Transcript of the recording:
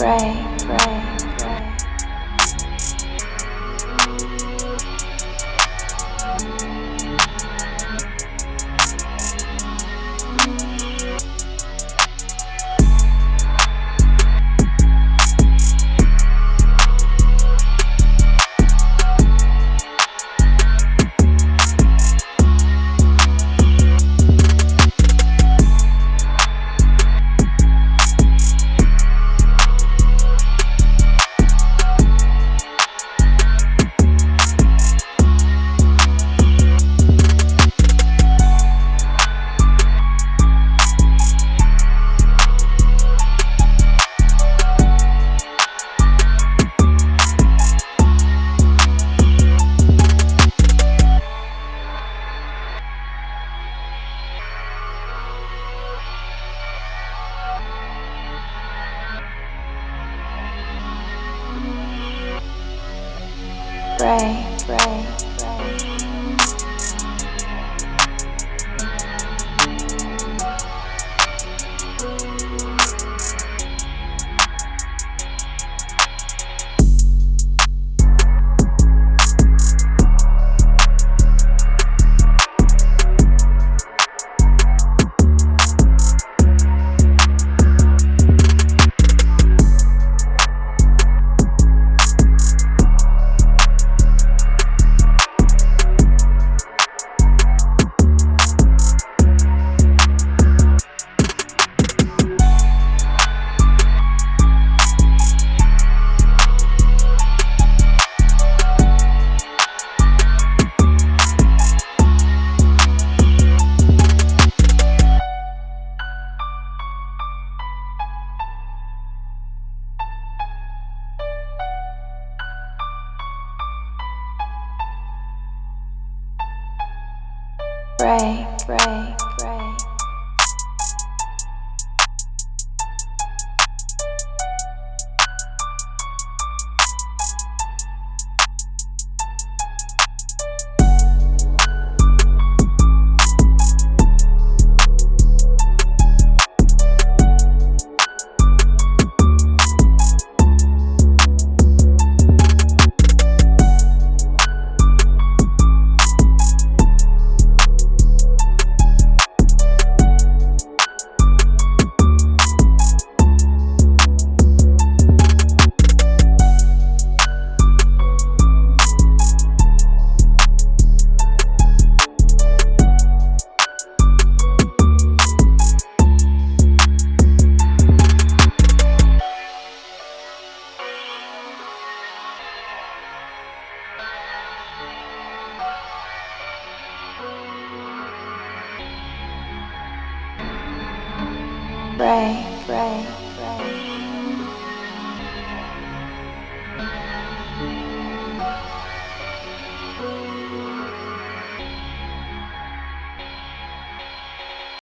pray, pray, pray. Pray, pray, Pray, pray.